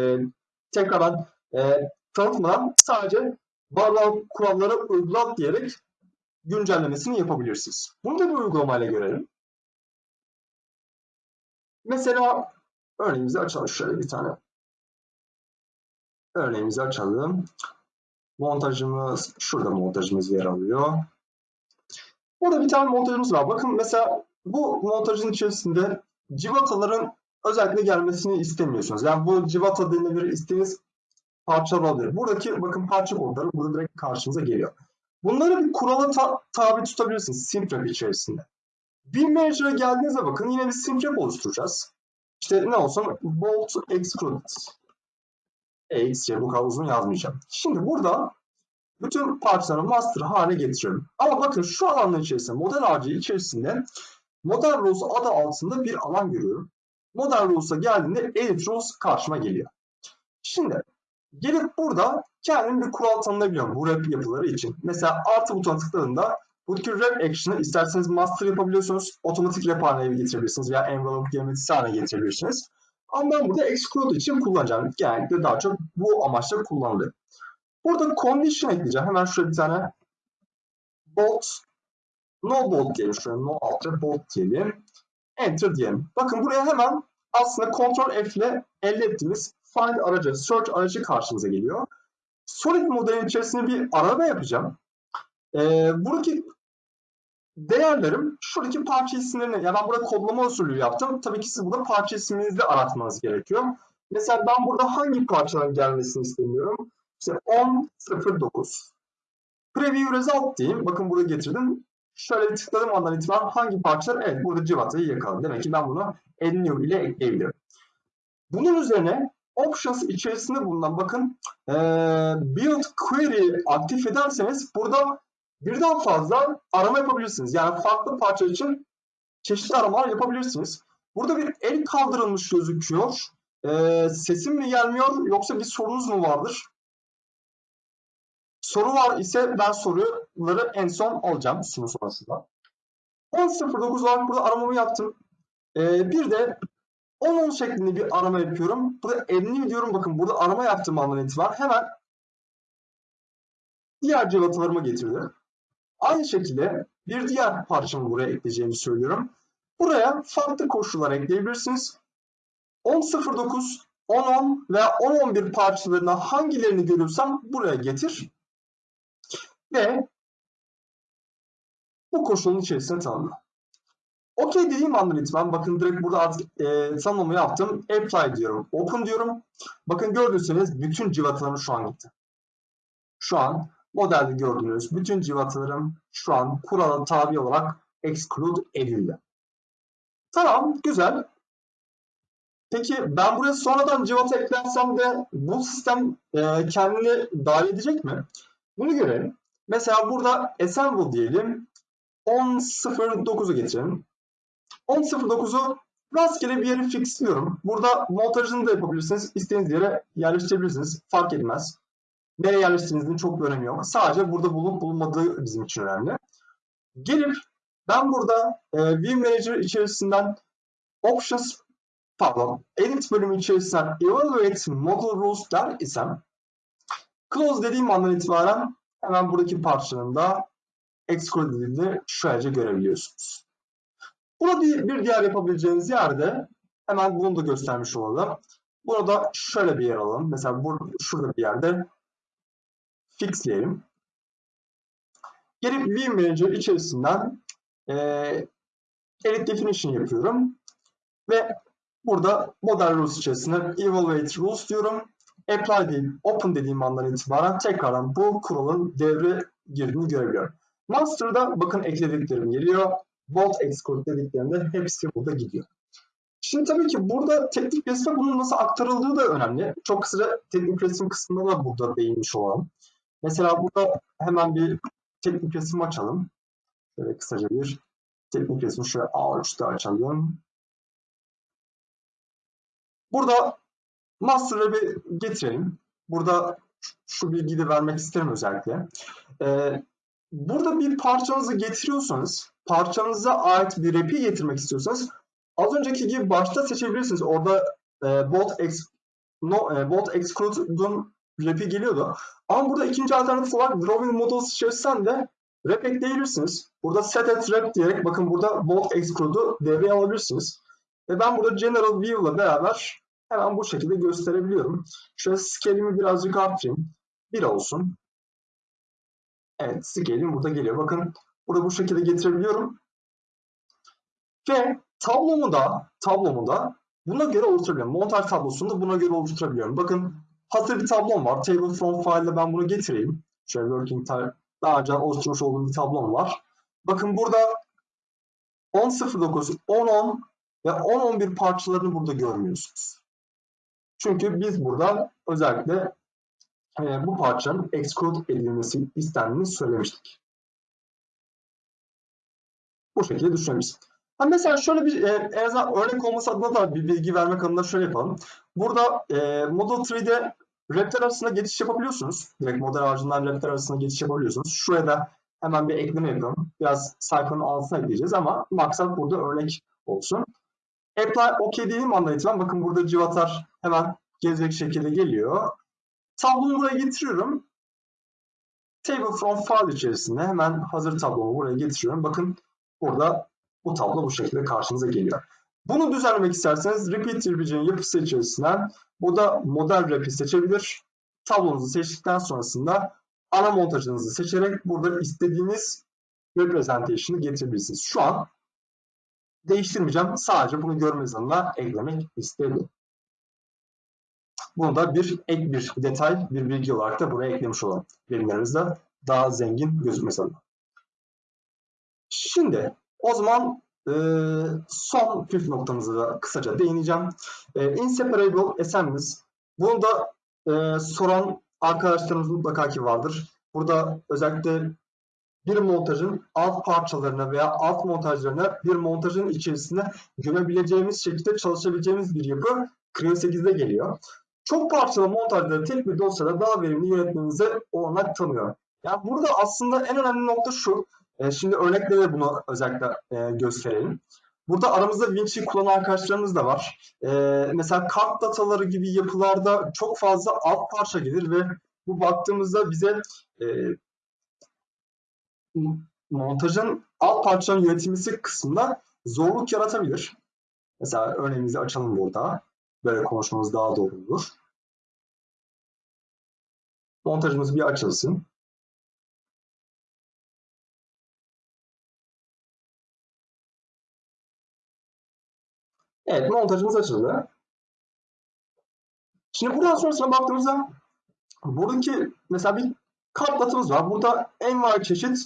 tekrardan e, tanıtmadan sadece bağlı kuralları uygulat diyerek güncellemesini yapabilirsiniz. Bunu da bir uygulamayla görelim. Mesela örneğimizi açalım. Şöyle bir tane örneğimizi açalım. Montajımız, şurada montajımız yer alıyor. Burada bir tane montajımız var. Bakın mesela bu montajın içerisinde civataların özellikle gelmesini istemiyorsunuz. Yani bu civata denilebilir istediğiniz parçalar olabilir. Buradaki bakın parça kodları burada direkt karşınıza geliyor. Bunları bir kurala ta tabi tutabilirsiniz simprep içerisinde. Bir manager'a geldiğinizde bakın yine bir simprep oluşturacağız. İşte ne olsun bolt exclude exe bu kadar uzun yazmayacağım. Şimdi burada bütün parçaları master hale getiriyorum. Ama bakın şu alanın içerisinde model ağacı içerisinde model rules adı altında bir alan görüyorum. Model rules'a geldiğinde edit rules karşıma geliyor. Şimdi gelip burada kendim bir kural tanımlayabiliyorum bu rap yapıları için. Mesela artı butona tıkladığında buradaki rap action'ı isterseniz master yapabiliyorsunuz. Otomatik rap haline getirebilirsiniz veya envelope geometrisi haline getirebilirsiniz. Ama ben burada exclude için kullanacağım. Genellikle daha çok bu amaçla kullanılıyor. Burada condition ekleyeceğim. Hemen şöyle bir tane bolt no bolt diyelim. Şöyle no altta bolt diyelim. Enter diyelim. Bakın buraya hemen aslında Ctrl F ile elde ettiğimiz find aracı, search aracı karşımıza geliyor. Solid modelin içerisinde bir arama yapacağım. Ee, buradaki değerlerim şuradaki parça isimlerini, ya ben burada kodlama usulü yaptım. Tabii ki siz burada parça isminizi aratmanız gerekiyor. Mesela ben burada hangi parçaların gelmesini istemiyorum? İşte 10.09. Preview result diyeyim. Bakın burada getirdim. Şöyle bir andan itibaren hangi parçalar? Evet burada civatayı yakaladım. Demek ki ben bunu add new ile ekleyebilirim. Bunun üzerine options içerisinde bulunan bakın e, build query aktif ederseniz burada birden fazla arama yapabilirsiniz. Yani farklı parça için çeşitli aramalar yapabilirsiniz. Burada bir el kaldırılmış gözüküyor. E, sesim mi gelmiyor yoksa bir sorunuz mu vardır? Soru var ise ben soruları en son alacağım sunum sonrasında. 10.09 olarak burada aramamı yaptım. Ee, bir de 10-10 şeklinde bir arama yapıyorum. Burada 50 diyorum. Bakın burada arama yaptığım andan itibaren hemen diğer cevaplarıma getirdi. Aynı şekilde bir diğer parçamı buraya ekleyeceğimi söylüyorum. Buraya farklı koşullar ekleyebilirsiniz. 10.09, 10.10 veya 10.11 parçalarına hangilerini görürsem buraya getir. Ve bu koşulun içerisine tanımla. Okey dediğim andan itibaren bakın direkt burada artık e, tanımlama yaptım. Apply diyorum. Open diyorum. Bakın gördüyseniz bütün civatalarım şu an gitti. Şu an modelde gördüğünüz bütün civatalarım şu an kurala tabi olarak exclude edildi. Tamam güzel. Peki ben buraya sonradan civata eklersem de bu sistem e, kendini dahil edecek mi? Bunu görelim. Mesela burada assemble diyelim. 10.09'u getirelim. 10.09'u rastgele bir yere fixliyorum. Burada montajını da yapabilirsiniz. İstediğiniz yere yerleştirebilirsiniz. Fark etmez. Nereye yerleştirdiğinizin çok bir önemi yok. Sadece burada bulup bulunmadığı bizim için önemli. Gelip ben burada e, View Manager içerisinden Options pardon Edit bölümü içerisinden Evaluate Model Rules der isem Close dediğim andan itibaren hemen buradaki parçanın da exclude edildiğini şöylece görebiliyorsunuz. Burada bir, diğer yapabileceğiniz yerde hemen bunu da göstermiş olalım. Burada şöyle bir yer alalım. Mesela burada, şurada bir yerde fixleyelim. Gelip View Manager içerisinden e, edit definition yapıyorum. Ve burada model rules içerisinde evaluate rules diyorum. Apply değil, open dediğim andan itibaren tekrardan bu kuralın devre girdiğini görebiliyorum. Master'da bakın eklediklerim geliyor. Bolt exclude dediklerinde hepsi burada gidiyor. Şimdi tabii ki burada teknik resme bunun nasıl aktarıldığı da önemli. Çok kısaca teknik resim kısmında da burada değinmiş olalım. Mesela burada hemen bir teknik resim açalım. Şöyle kısaca bir teknik resmi şöyle A3'te açalım. Burada master'ı bir getirelim. Burada şu bilgiyi de vermek isterim özellikle. Ee, burada bir parçanızı getiriyorsanız, parçanıza ait bir rap'i getirmek istiyorsanız az önceki gibi başta seçebilirsiniz. Orada e, bolt, ex, no, e, bolt exclude'un rap'i geliyordu. Ama burada ikinci alternatif olarak drawing models içerisinden de rap ekleyebilirsiniz. Burada set at rap diyerek bakın burada bolt exclude'u devreye alabilirsiniz. Ve ben burada General View ile beraber hemen bu şekilde gösterebiliyorum. Şöyle scale'imi birazcık arttırayım. 1 olsun. Evet scale'im burada geliyor. Bakın burada bu şekilde getirebiliyorum. Ve tablomu da, tablomu da buna göre oluşturabiliyorum. Montaj tablosunu da buna göre oluşturabiliyorum. Bakın hazır bir tablom var. Table from file'da ben bunu getireyim. Şöyle working time daha önce oluşturmuş olduğum bir tablom var. Bakın burada 10.09, 10.10 ve 10.11 parçalarını burada görmüyorsunuz. Çünkü biz burada özellikle e, bu parçanın exclude edilmesi istendiğini söylemiştik. Bu şekilde düşünebiliriz. Ha mesela şöyle bir e, en azından örnek olması adına da bir bilgi vermek adına şöyle yapalım. Burada e, Model 3'de raptor arasında geçiş yapabiliyorsunuz. Direkt model ağacından raptor arasında geçiş yapabiliyorsunuz. Şuraya da hemen bir ekleme yapalım. Biraz sayfanın altına ekleyeceğiz ama maksat burada örnek olsun. Apply OK dediğim andan itibaren bakın burada civatar hemen gelecek şekilde geliyor. Tablomu buraya getiriyorum. Table from file içerisinde hemen hazır tablomu buraya getiriyorum. Bakın burada bu tablo bu şekilde karşınıza geliyor. Bunu düzenlemek isterseniz repeat RPG'nin yapısı içerisinden burada model rap'i seçebilir. Tablonuzu seçtikten sonrasında ana montajınızı seçerek burada istediğiniz representation'ı getirebilirsiniz. Şu an değiştirmeyeceğim. Sadece bunu görmeniz adına eklemek istedim. Bunu da bir ek bir detay, bir bilgi olarak da buraya eklemiş olalım. Bilimlerimizde daha zengin gözükmesi adına. Şimdi o zaman e, son püf noktamızı da kısaca değineceğim. E, inseparable assemblies. Bunu da e, soran arkadaşlarımız mutlaka ki vardır. Burada özellikle bir montajın alt parçalarına veya alt montajlarına bir montajın içerisinde gömebileceğimiz şekilde çalışabileceğimiz bir yapı Creo 8'de geliyor. Çok parçalı montajları tek bir dosyada daha verimli yönetmenize olanak tanıyor. Yani burada aslında en önemli nokta şu. E, şimdi örnekleri bunu özellikle e, gösterelim. Burada aramızda Vinci kullanan arkadaşlarımız da var. E, mesela kart dataları gibi yapılarda çok fazla alt parça gelir ve bu baktığımızda bize e, montajın alt parçaların yönetilmesi kısmında zorluk yaratabilir. Mesela örneğimizi açalım burada. Böyle konuşmamız daha doğru olur. Montajımız bir açılsın. Evet montajımız açıldı. Şimdi buradan sonrasına baktığımızda buradaki mesela bir kartlatımız var. Burada en var çeşit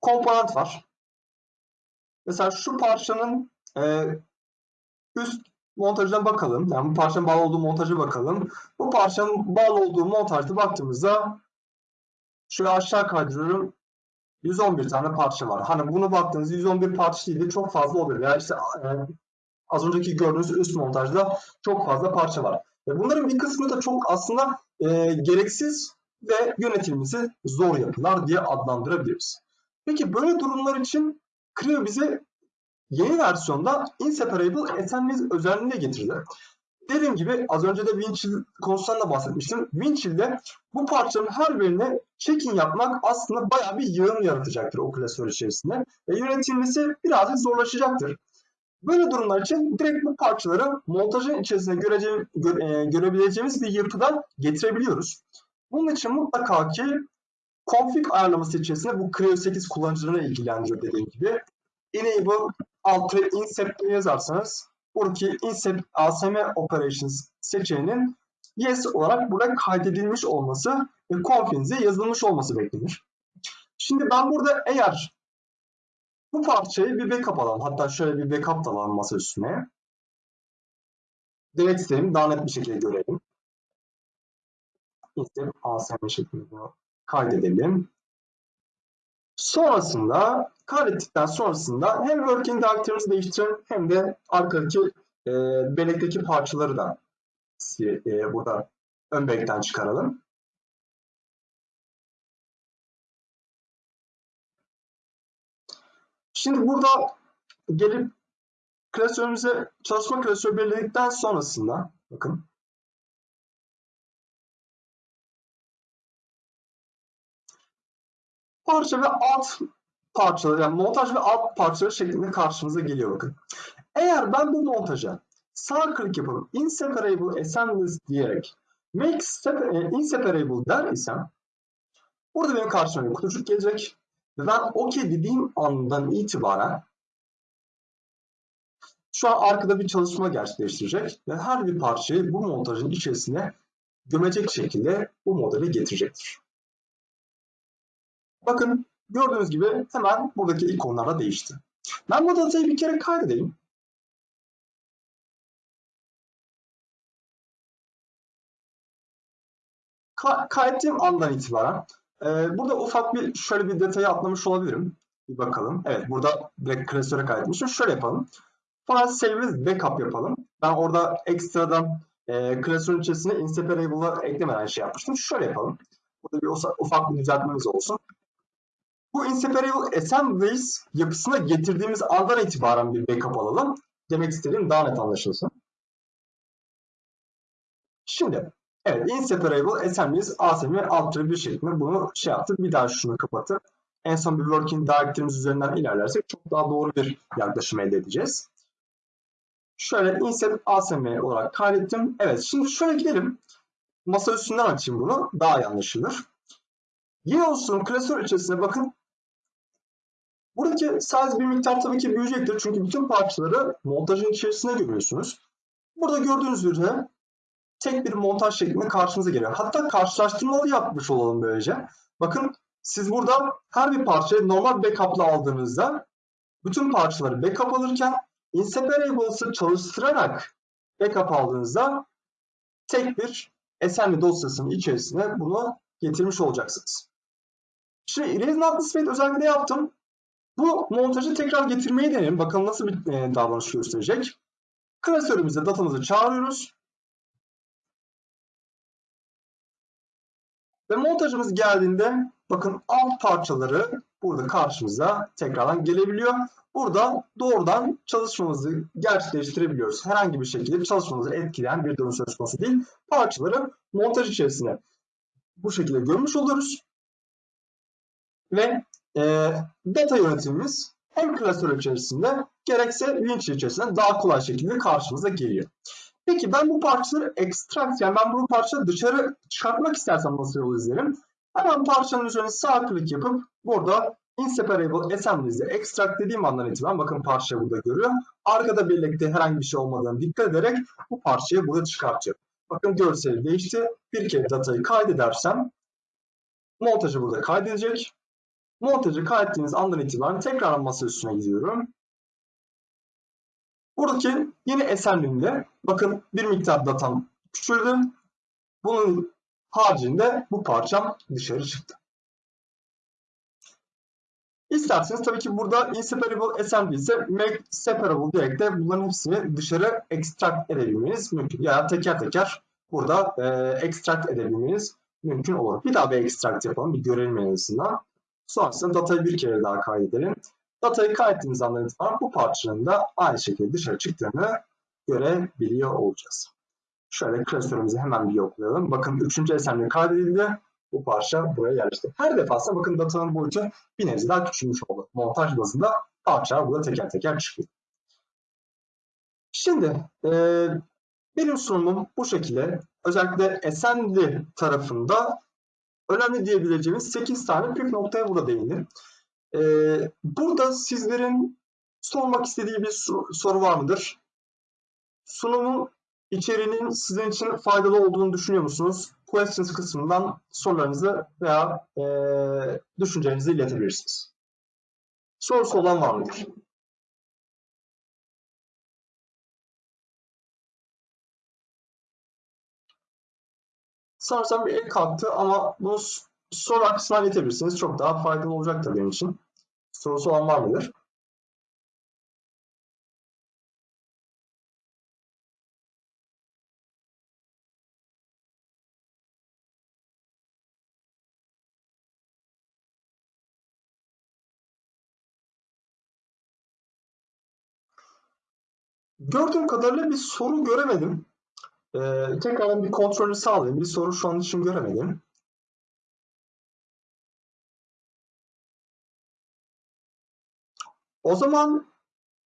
komponent var. Mesela şu parçanın e, üst montajına bakalım. Yani bu parçanın bağlı olduğu montaja bakalım. Bu parçanın bağlı olduğu montajda baktığımızda şöyle aşağı kaydırıyorum. 111 tane parça var. Hani bunu baktığınızda 111 parça değil de çok fazla oluyor. Yani işte e, az önceki gördüğünüz üst montajda çok fazla parça var. Ve bunların bir kısmı da çok aslında e, gereksiz ve yönetilmesi zor yapılar diye adlandırabiliriz. Peki böyle durumlar için Creo bize yeni versiyonda Inseparable Assemblies özelliğini getirdi. Dediğim gibi az önce de Winchill konusundan da bahsetmiştim. Winchill'de bu parçanın her birine check-in yapmak aslında bayağı bir yığın yaratacaktır o klasör içerisinde. Ve yönetilmesi birazcık zorlaşacaktır. Böyle durumlar için direkt bu parçaları montajın içerisinde görece, göre, görebileceğimiz bir yapıdan getirebiliyoruz. Bunun için mutlaka ki config ayarlaması içerisinde bu Creo 8 kullanıcılarına ilgilendiriyor dediğim gibi. Enable alt incept yazarsanız buradaki incept asm operations seçeneğinin yes olarak burada kaydedilmiş olması ve config'inize yazılmış olması beklenir. Şimdi ben burada eğer bu parçayı bir backup alalım. Hatta şöyle bir backup da alalım masa üstüne. Direkt sistemi daha net bir şekilde görelim. İşte ASM şeklinde kaydedelim. Sonrasında kaydettikten sonrasında hem working directory'mizi değiştirelim hem de arkadaki e, bellekteki parçaları da e, burada ön bellekten çıkaralım. Şimdi burada gelip klasörümüze çalışma klasörü belirledikten sonrasında bakın parça ve alt parçaları yani montaj ve alt parçaları şeklinde karşımıza geliyor bakın. Eğer ben bu montaja sağ klik yapıp inseparable assemblies diyerek make e, inseparable der isem burada benim karşıma bir kutucuk gelecek ve ben OK dediğim andan itibaren şu an arkada bir çalışma gerçekleştirecek ve her bir parçayı bu montajın içerisine gömecek şekilde bu modeli getirecektir. Bakın gördüğünüz gibi hemen buradaki ikonlar da değişti. Ben bu datayı bir kere kaydedeyim. Ka kaydettiğim andan itibaren e, burada ufak bir şöyle bir detayı atlamış olabilirim. Bir bakalım. Evet burada direkt klasöre kaydetmişim. Şöyle yapalım. File save backup yapalım. Ben orada ekstradan e, klasörün içerisine inseparable'ı eklemeden şey yapmıştım. Şöyle yapalım. Burada bir ufak bir düzeltmemiz olsun. Bu inseparable assemblies yapısına getirdiğimiz andan itibaren bir backup alalım. Demek istediğim daha net anlaşılsın. Şimdi evet inseparable assemblies ASM alt bir şeklinde bunu şey yaptık. Bir daha şunu kapatıp en son bir working direct'imiz üzerinden ilerlersek çok daha doğru bir yaklaşım elde edeceğiz. Şöyle insert ASM olarak kaydettim. Evet şimdi şöyle gidelim. Masa üstünden açayım bunu. Daha iyi anlaşılır. Yine olsun klasör içerisine bakın. Buradaki size bir miktar tabii ki büyüyecektir. Çünkü bütün parçaları montajın içerisine görüyorsunuz. Burada gördüğünüz üzere tek bir montaj şeklinde karşınıza geliyor. Hatta karşılaştırmalı yapmış olalım böylece. Bakın siz burada her bir parçayı normal backup'la aldığınızda bütün parçaları backup alırken Inseparables'ı çalıştırarak backup aldığınızda tek bir assembly dosyasının içerisine bunu getirmiş olacaksınız. Şimdi Erase Not özellikle yaptım. Bu montajı tekrar getirmeyi deneyelim. Bakalım nasıl bir e, davranış gösterecek. Klasörümüzde datamızı çağırıyoruz. Ve montajımız geldiğinde bakın alt parçaları burada karşımıza tekrardan gelebiliyor. Burada doğrudan çalışmamızı gerçekleştirebiliyoruz. Herhangi bir şekilde çalışmamızı etkileyen bir durum söz konusu değil. Parçaları montaj içerisine bu şekilde görmüş oluyoruz. Ve e, data yönetimimiz hem klasör içerisinde gerekse Winch içerisinde daha kolay şekilde karşımıza geliyor. Peki ben bu parçaları extract yani ben bu parçayı dışarı çıkartmak istersem nasıl yol izlerim? Hemen parçanın üzerine sağ klik yapıp burada inseparable assemblies'e extract dediğim andan itibaren bakın parça burada görüyor. Arkada birlikte herhangi bir şey olmadığını dikkat ederek bu parçayı burada çıkartacak. Bakın görseli değişti. Bir kere datayı kaydedersem montajı burada kaydedecek. Montajı kaydettiğiniz andan itibaren tekrar masa üstüne gidiyorum. Buradaki yeni assembly'imde bakın bir miktar datam küçüldü. Bunun haricinde bu parçam dışarı çıktı. İsterseniz tabii ki burada inseparable assembly ise make separable diyerek de bunların hepsini dışarı extract edebilmeniz mümkün. Ya teker teker burada e, extract edebilmeniz mümkün olur. Bir daha bir extract yapalım. Bir görelim en azından. Sonrasında datayı bir kere daha kaydedelim. Datayı kaydettiğimiz andan itibaren bu parçanın da aynı şekilde dışarı çıktığını görebiliyor olacağız. Şöyle klasörümüzü hemen bir yoklayalım. Bakın üçüncü assembly kaydedildi bu parça buraya yerleşti. Her defasında bakın datanın boyutu bir nebze daha küçülmüş oldu. Montaj bazında parçalar burada teker teker çıkıyor. Şimdi e, benim sunumum bu şekilde. Özellikle assembly tarafında önemli diyebileceğimiz 8 tane püf noktaya burada değindim. E, burada sizlerin sormak istediği bir soru var mıdır? Sunumun içeriğinin sizin için faydalı olduğunu düşünüyor musunuz? Questions kısmından sorularınızı veya e, düşüncelerinizi iletebilirsiniz. Sorusu olan var mıdır? Sanırsam bir el kalktı ama bunu soru kısmına iletebilirsiniz. Çok daha faydalı olacaktır benim için. Sorusu olan var mıdır? Gördüğüm kadarıyla bir soru göremedim. Ee, tekrardan bir kontrolü sağlayayım. Bir soru şu an için göremedim. O zaman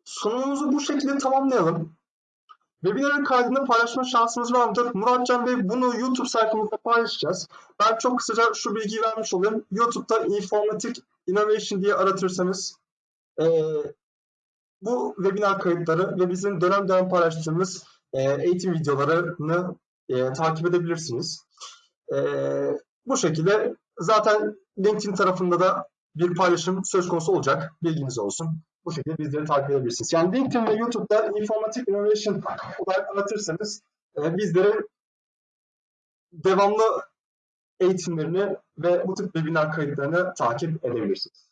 sunumumuzu bu şekilde tamamlayalım. Webinarın kaydını paylaşma şansımız var mıdır? Muratcan Bey bunu YouTube sayfamızda paylaşacağız. Ben çok kısaca şu bilgiyi vermiş olayım. YouTube'da Informatik Innovation diye aratırsanız eee, bu webinar kayıtları ve bizim dönem dönem paylaştığımız eee, eğitim videolarını eee, takip edebilirsiniz. Eee, bu şekilde zaten LinkedIn tarafında da bir paylaşım söz konusu olacak. Bilginiz olsun. Bu şekilde bizleri takip edebilirsiniz. Yani LinkedIn ve YouTube'da Informatik Innovation olarak aratırsanız e, bizleri devamlı eğitimlerini ve bu tip webinar kayıtlarını takip edebilirsiniz.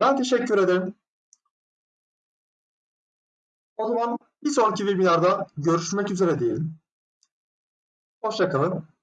Ben teşekkür ederim. O zaman bir sonraki webinarda görüşmek üzere diyelim. Hoşçakalın.